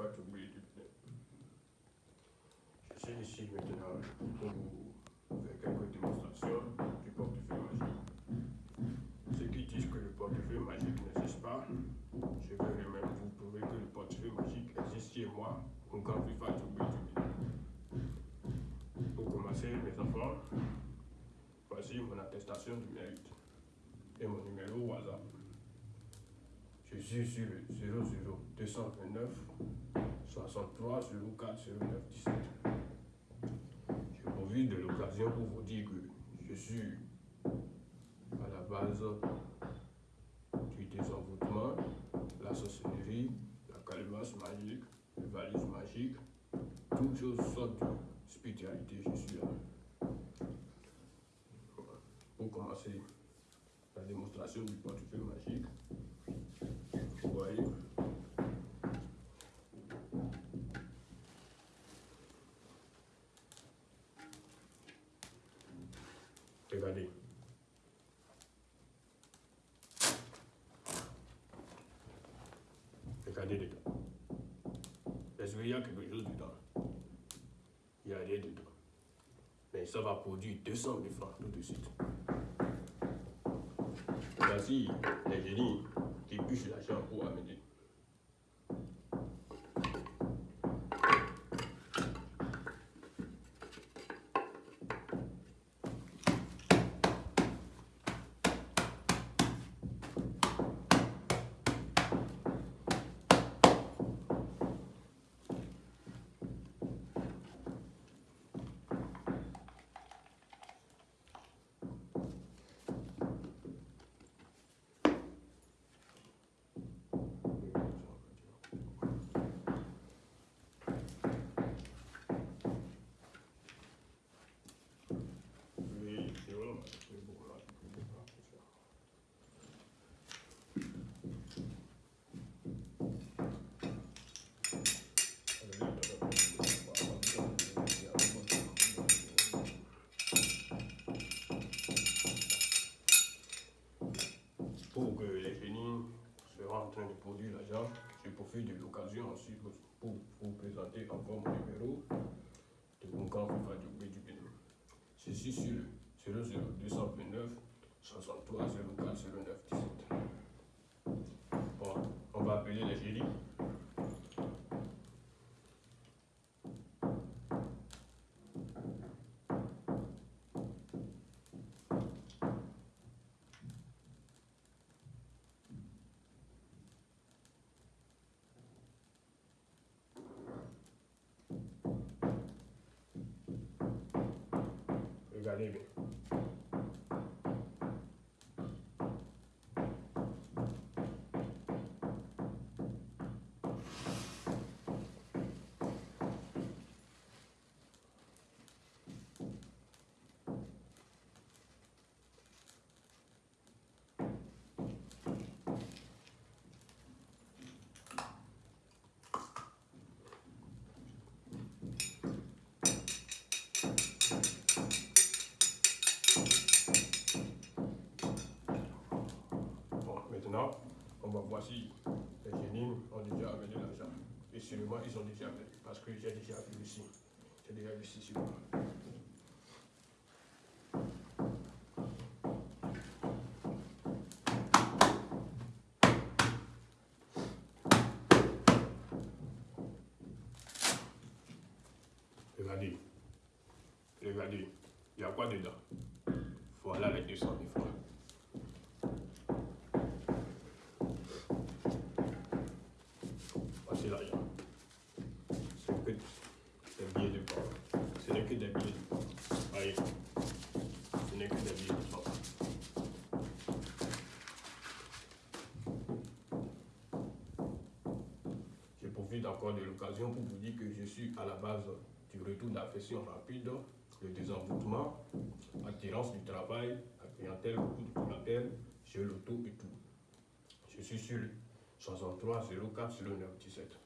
FIFA Toubé du Je suis ici maintenant pour vous faire quelques démonstrations du portefeuille magique. Ceux qui disent que le portefeuille magique n'existe pas, je vais même vous prouver que le portefeuille magique existe chez moi, FIFA Toubé du Pour commencer, mes enfants, voici mon attestation du mérite et mon numéro WhatsApp. Suis sur le 00 229 63 04 09 17. Je profite de l'occasion pour vous dire que je suis à la base du désenvoûtement, la sorcellerie, la calebasse magique, les valises magiques, toutes sortes de spiritualité, je suis là. Pour commencer la démonstration du portefeuille magique, Regardez. Regardez dedans. Est-ce qu'il y a quelque chose dedans Il n'y a rien dedans. Mais ça va produire 200 000 francs tout de suite. Voici les génies qui puissent l'argent pour amener. Pour que les génies soient en train de produire l'argent, je profite de l'occasion aussi pour vous présenter encore mon numéro de mon camp du du Bénin. Suis sur le 00229 63 04 09 Regardez va voir si les génies ont déjà amené l'argent. Et sûrement, ils ont déjà amené, parce que j'ai déjà vu ici. J'ai déjà vu ici sur moi. Regardez. Regardez. Il y a quoi dedans? Voilà les 200 000 francs. Profite encore de l'occasion pour vous dire que je suis à la base du retour d'affection rapide, le désenvoûtement, attirance du travail, la clientèle, beaucoup de clientèle, jeu l'auto et tout. Je suis sur le 63 04 09 17.